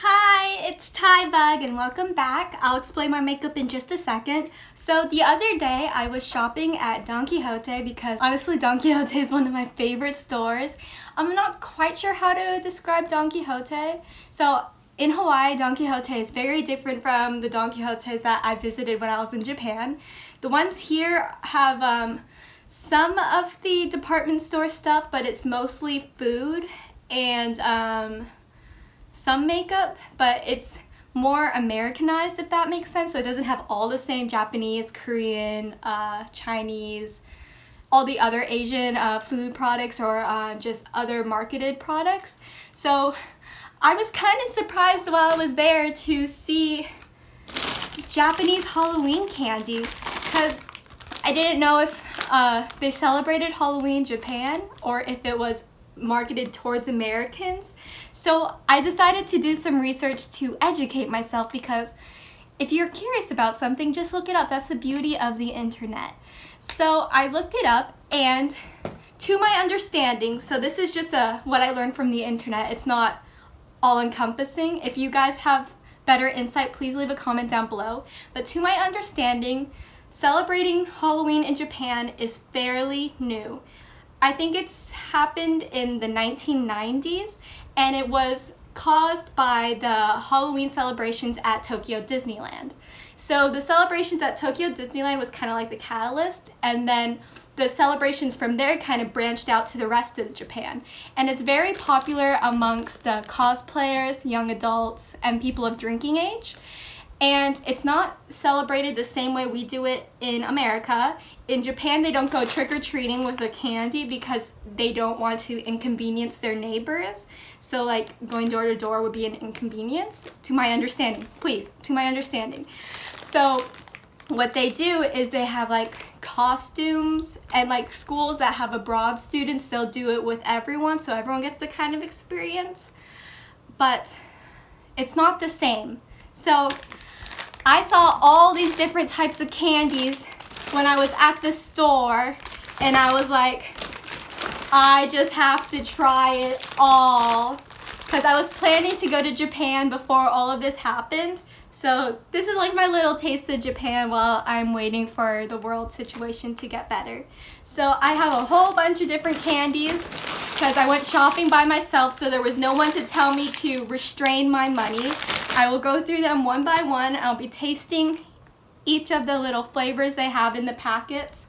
Hi, it's Ty Bug and welcome back. I'll explain my makeup in just a second. So the other day I was shopping at Don Quijote because honestly Don Quijote is one of my favorite stores. I'm not quite sure how to describe Don Quijote. So in Hawaii, Don Quijote is very different from the Don Quijotes that I visited when I was in Japan. The ones here have um, some of the department store stuff, but it's mostly food and um, some makeup, but it's more Americanized, if that makes sense. So it doesn't have all the same Japanese, Korean, uh, Chinese, all the other Asian uh, food products or uh, just other marketed products. So I was kind of surprised while I was there to see Japanese Halloween candy because I didn't know if uh, they celebrated Halloween Japan or if it was marketed towards Americans. So I decided to do some research to educate myself because if you're curious about something, just look it up. That's the beauty of the internet. So I looked it up and to my understanding, so this is just a what I learned from the internet. It's not all encompassing. If you guys have better insight, please leave a comment down below. But to my understanding, celebrating Halloween in Japan is fairly new. I think it's happened in the 1990s and it was caused by the Halloween celebrations at Tokyo Disneyland. So the celebrations at Tokyo Disneyland was kind of like the catalyst and then the celebrations from there kind of branched out to the rest of Japan. And it's very popular amongst cosplayers, young adults, and people of drinking age and it's not celebrated the same way we do it in America. In Japan, they don't go trick-or-treating with a candy because they don't want to inconvenience their neighbors. So like going door to door would be an inconvenience, to my understanding, please, to my understanding. So what they do is they have like costumes and like schools that have abroad students, they'll do it with everyone so everyone gets the kind of experience. But it's not the same. So I saw all these different types of candies when I was at the store and I was like, I just have to try it all. Because I was planning to go to Japan before all of this happened so this is like my little taste of Japan while I'm waiting for the world situation to get better. So I have a whole bunch of different candies because I went shopping by myself so there was no one to tell me to restrain my money. I will go through them one by one. I'll be tasting each of the little flavors they have in the packets.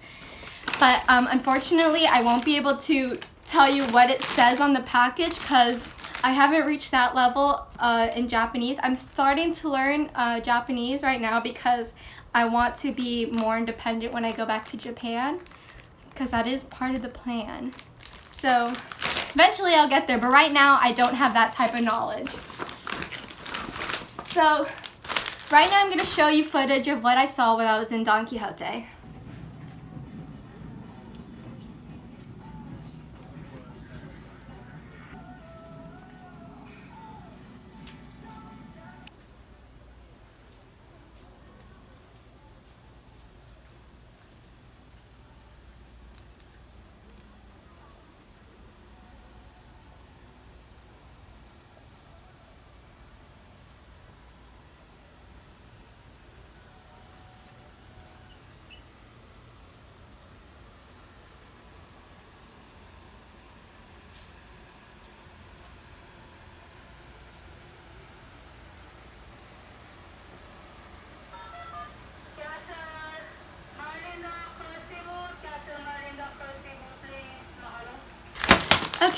But um, unfortunately, I won't be able to tell you what it says on the package because I haven't reached that level uh, in Japanese. I'm starting to learn uh, Japanese right now because I want to be more independent when I go back to Japan because that is part of the plan. So eventually I'll get there, but right now I don't have that type of knowledge. So right now I'm going to show you footage of what I saw when I was in Don Quijote.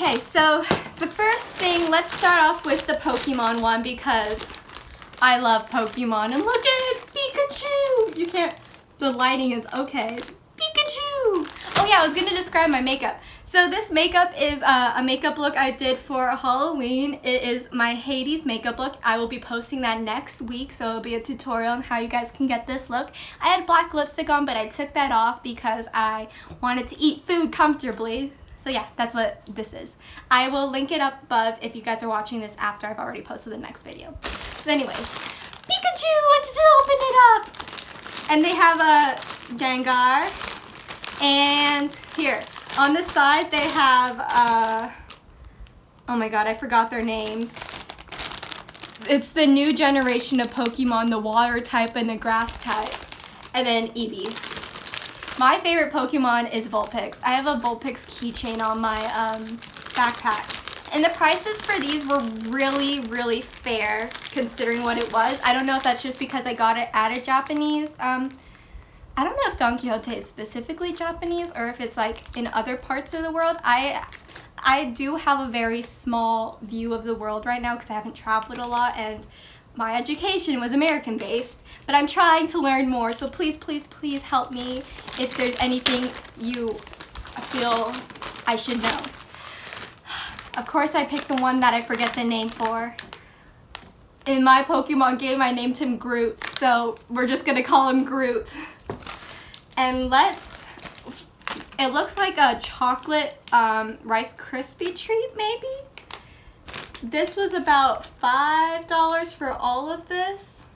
Okay, so the first thing, let's start off with the Pokemon one because I love Pokemon. And look at it, it's Pikachu! You can't, the lighting is okay. Pikachu! Oh yeah, I was gonna describe my makeup. So this makeup is uh, a makeup look I did for Halloween. It is my Hades makeup look. I will be posting that next week, so it'll be a tutorial on how you guys can get this look. I had black lipstick on, but I took that off because I wanted to eat food comfortably. So yeah, that's what this is. I will link it up above if you guys are watching this after I've already posted the next video. So anyways, Pikachu, let's just open it up. And they have a Gengar. And here, on the side they have, uh, oh my god, I forgot their names. It's the new generation of Pokemon, the water type and the grass type. And then Eevee. My favorite Pokemon is Vulpix. I have a Vulpix keychain on my um, backpack. And the prices for these were really, really fair considering what it was. I don't know if that's just because I got it at a Japanese. Um, I don't know if Don Quijote is specifically Japanese or if it's like in other parts of the world. I I do have a very small view of the world right now because I haven't traveled a lot and my education was American based, but I'm trying to learn more. So please, please, please help me if there's anything you feel I should know. Of course I picked the one that I forget the name for. In my Pokemon game, I named him Groot, so we're just gonna call him Groot. And let's it looks like a chocolate um, Rice Krispie treat, maybe? This was about $5 for all of this.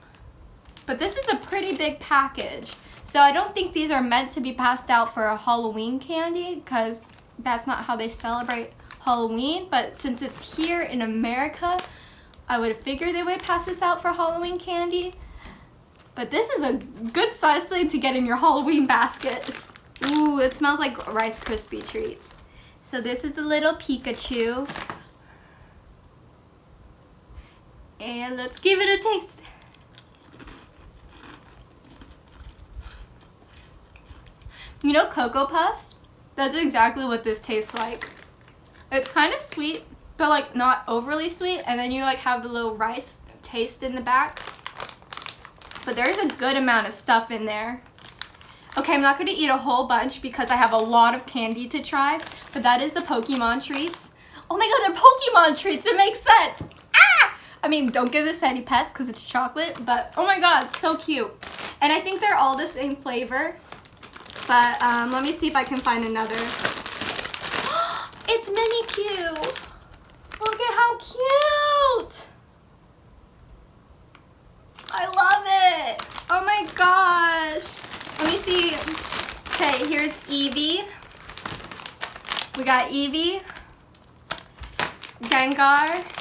But this is a pretty big package. So I don't think these are meant to be passed out for a Halloween candy because that's not how they celebrate Halloween. But since it's here in America, I would figure they would pass this out for Halloween candy. But this is a good size thing to get in your Halloween basket. Ooh, it smells like Rice Krispie treats. So this is the little Pikachu. And let's give it a taste. You know Cocoa Puffs? That's exactly what this tastes like. It's kind of sweet, but like not overly sweet. And then you like have the little rice taste in the back. But there's a good amount of stuff in there. Okay, I'm not going to eat a whole bunch because I have a lot of candy to try, but that is the Pokemon treats. Oh my god, they're Pokemon treats. It makes sense. I mean, don't give this to any pets because it's chocolate, but oh my god, so cute. And I think they're all the same flavor, but um, let me see if I can find another. it's Mimikyu. Look at how cute. I love it. Oh my gosh. Let me see. Okay, here's Eevee. We got Eevee, Gengar,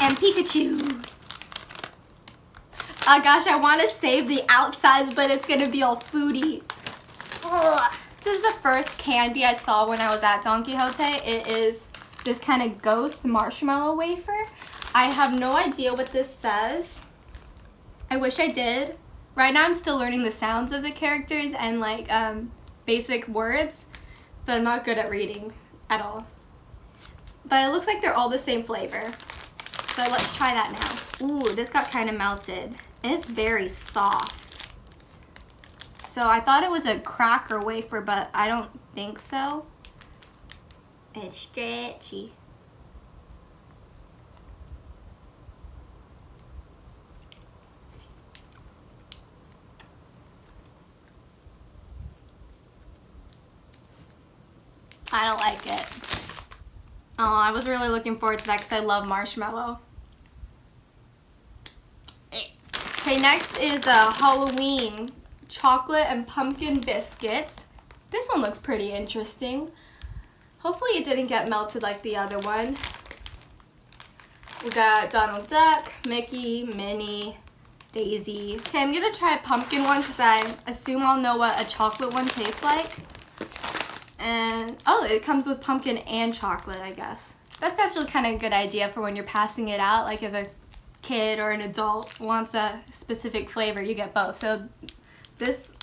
and Pikachu. Oh gosh, I want to save the outsides, but it's going to be all foodie. Ugh. This is the first candy I saw when I was at Don Quijote. It is this kind of ghost marshmallow wafer. I have no idea what this says. I wish I did. Right now I'm still learning the sounds of the characters and like um, basic words, but I'm not good at reading at all. But it looks like they're all the same flavor. So let's try that now. Ooh, this got kind of melted. It's very soft. So I thought it was a cracker wafer, but I don't think so. It's stretchy. I don't like it. Oh, I was really looking forward to that because I love marshmallow. Okay, next is a uh, Halloween chocolate and pumpkin biscuits. This one looks pretty interesting. Hopefully it didn't get melted like the other one. We got Donald Duck, Mickey, Minnie, Daisy. Okay, I'm gonna try a pumpkin one because I assume I'll know what a chocolate one tastes like. And, oh, it comes with pumpkin and chocolate, I guess. That's actually kind of a good idea for when you're passing it out. Like if a kid or an adult wants a specific flavor, you get both. So this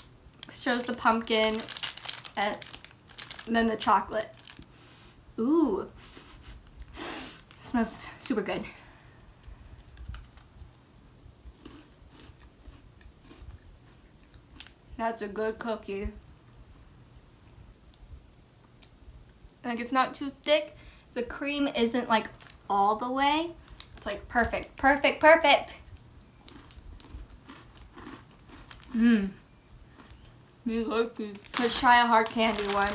shows the pumpkin and then the chocolate. Ooh, smells super good. That's a good cookie. Like it's not too thick. The cream isn't like all the way. It's like perfect, perfect, perfect. Mmm. Me like it. Let's try a hard candy one.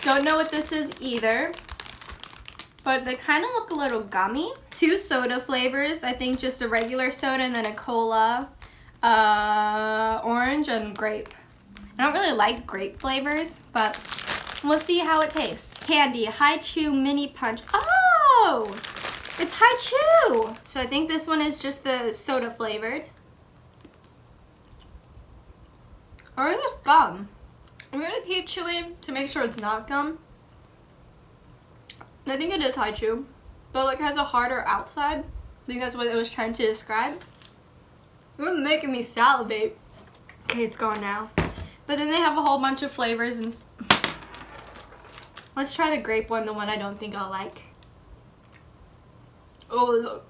Don't know what this is either. But they kind of look a little gummy. Two soda flavors. I think just a regular soda and then a cola. Uh, orange and grape. I don't really like grape flavors, but We'll see how it tastes. Candy, Hi-Chew Mini Punch. Oh! It's Hi-Chew! So I think this one is just the soda flavored. Or is this gum? I'm gonna keep chewing to make sure it's not gum. I think it is Hi-Chew, but like has a harder outside. I think that's what it was trying to describe. It's making me salivate. Okay, it's gone now. But then they have a whole bunch of flavors and let's try the grape one, the one I don't think I'll like. Oh look,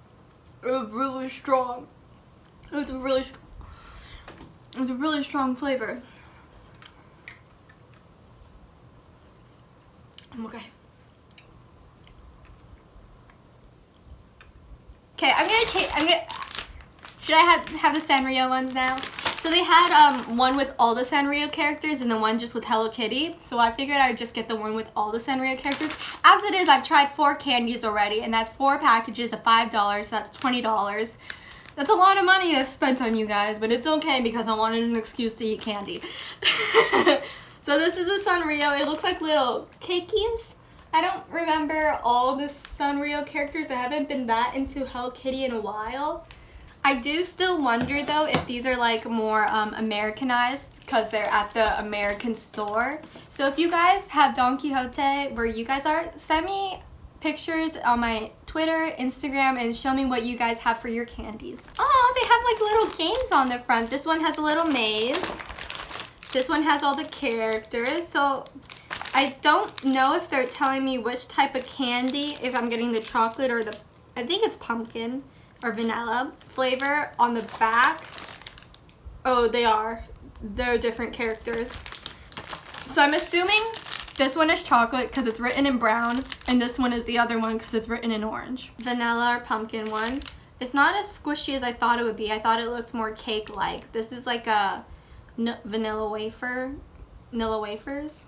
was really strong. It's a really strong. It's a really strong flavor. Okay. Okay, I'm gonna change. I'm gonna. Should I have have the Sanrio ones now? So they had um, one with all the Sanrio characters and the one just with Hello Kitty. So I figured I'd just get the one with all the Sanrio characters. As it is, I've tried four candies already and that's four packages of $5. So that's $20. That's a lot of money I've spent on you guys, but it's okay because I wanted an excuse to eat candy. so this is a Sanrio. It looks like little cakeys. I don't remember all the Sanrio characters. I haven't been that into Hello Kitty in a while. I do still wonder though if these are like more um, Americanized because they're at the American store. So if you guys have Don Quijote where you guys are, send me pictures on my Twitter, Instagram, and show me what you guys have for your candies. Oh, they have like little games on the front. This one has a little maze. This one has all the characters. So I don't know if they're telling me which type of candy, if I'm getting the chocolate or the, I think it's pumpkin or vanilla flavor on the back. Oh, they are. They're different characters. So I'm assuming this one is chocolate because it's written in brown, and this one is the other one because it's written in orange. Vanilla or pumpkin one. It's not as squishy as I thought it would be. I thought it looked more cake-like. This is like a vanilla wafer, vanilla wafers.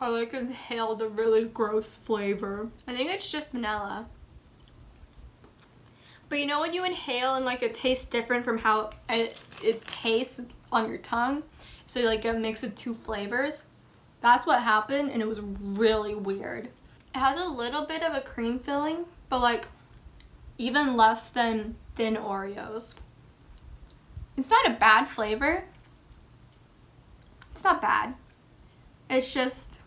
I like inhale the really gross flavor. I think it's just vanilla. But you know when you inhale and like it tastes different from how it, it tastes on your tongue? So like a mix of two flavors. That's what happened and it was really weird. It has a little bit of a cream filling, but like even less than thin Oreos. It's not a bad flavor. It's not bad. It's just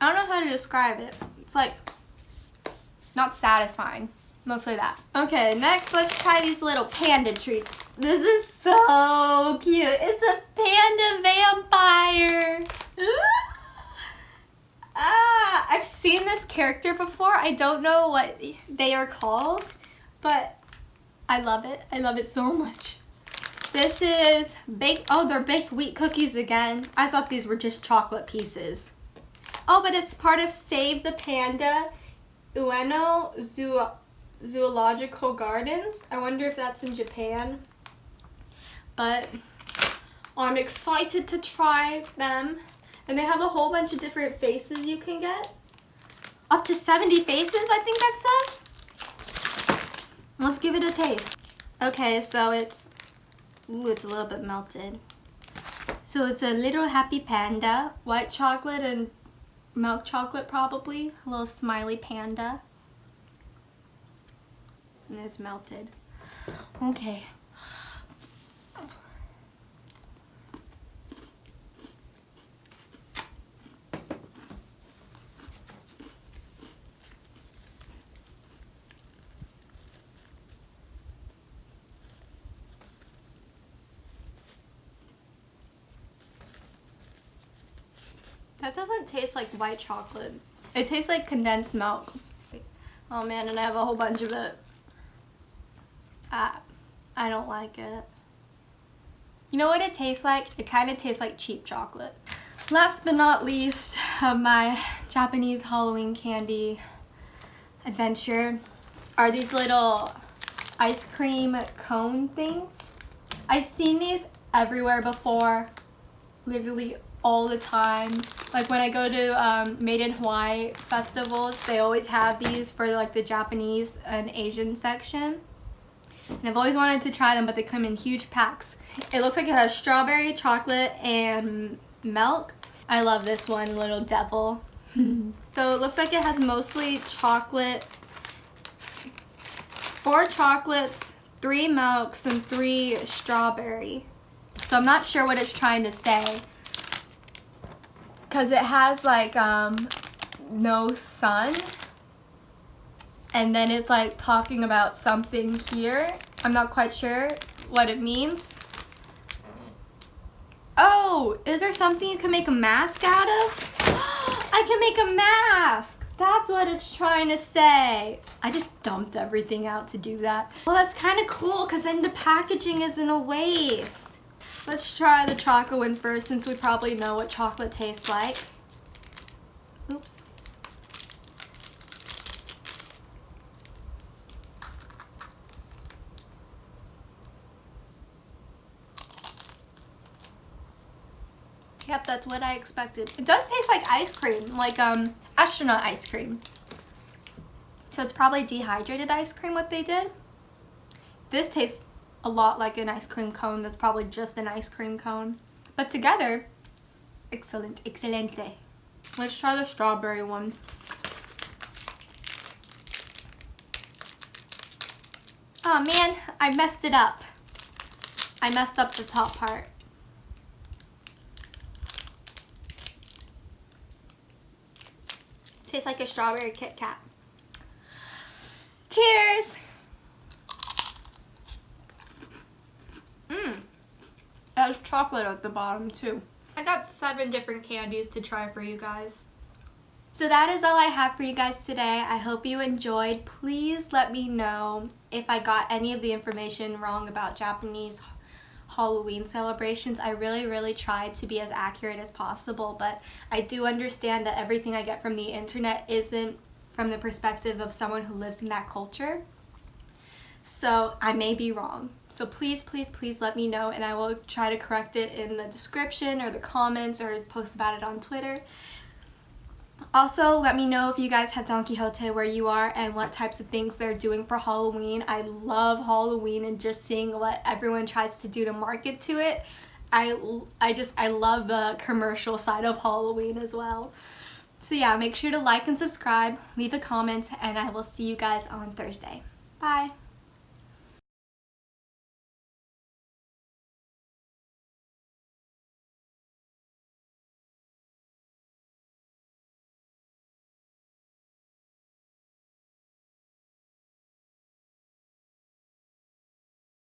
I don't know how to describe it. It's like not satisfying. Mostly that. Okay, next let's try these little panda treats. This is so cute. It's a panda vampire. ah, I've seen this character before. I don't know what they are called, but I love it. I love it so much. This is baked, oh, they're baked wheat cookies again. I thought these were just chocolate pieces. Oh, but it's part of Save the Panda Ueno Zoo Zoological Gardens. I wonder if that's in Japan. But I'm excited to try them. And they have a whole bunch of different faces you can get. Up to 70 faces, I think that says. Let's give it a taste. Okay, so it's, ooh, it's a little bit melted. So it's a little happy panda, white chocolate and milk chocolate probably, a little smiley panda. And it's melted. Okay. That doesn't taste like white chocolate. It tastes like condensed milk. Oh man, and I have a whole bunch of it. I, I don't like it. You know what it tastes like? It kind of tastes like cheap chocolate. Last but not least of my Japanese Halloween candy adventure are these little ice cream cone things. I've seen these everywhere before, literally all the time. Like when I go to um, Made in Hawaii festivals, they always have these for like the Japanese and Asian section. And I've always wanted to try them, but they come in huge packs. It looks like it has strawberry, chocolate, and milk. I love this one, Little Devil. so it looks like it has mostly chocolate, four chocolates, three milks, and three strawberry. So I'm not sure what it's trying to say. Because it has like um, no sun. And then it's like talking about something here. I'm not quite sure what it means. Oh, is there something you can make a mask out of? I can make a mask. That's what it's trying to say. I just dumped everything out to do that. Well, that's kind of cool because then the packaging isn't a waste. Let's try the chocolate one first since we probably know what chocolate tastes like. Oops. Yep, that's what I expected. It does taste like ice cream, like um astronaut ice cream. So it's probably dehydrated ice cream what they did. This tastes a lot like an ice cream cone that's probably just an ice cream cone. But together, excellent, excelente. Let's try the strawberry one. Oh man, I messed it up. I messed up the top part. Tastes like a strawberry Kit Kat. Cheers! There's chocolate at the bottom too. I got seven different candies to try for you guys. So that is all I have for you guys today. I hope you enjoyed. Please let me know if I got any of the information wrong about Japanese Halloween celebrations. I really, really tried to be as accurate as possible, but I do understand that everything I get from the internet isn't from the perspective of someone who lives in that culture. So I may be wrong. So please, please, please let me know and I will try to correct it in the description or the comments or post about it on Twitter. Also, let me know if you guys have Don Quijote where you are and what types of things they're doing for Halloween. I love Halloween and just seeing what everyone tries to do to market to it. I, I just, I love the commercial side of Halloween as well. So yeah, make sure to like and subscribe, leave a comment, and I will see you guys on Thursday. Bye!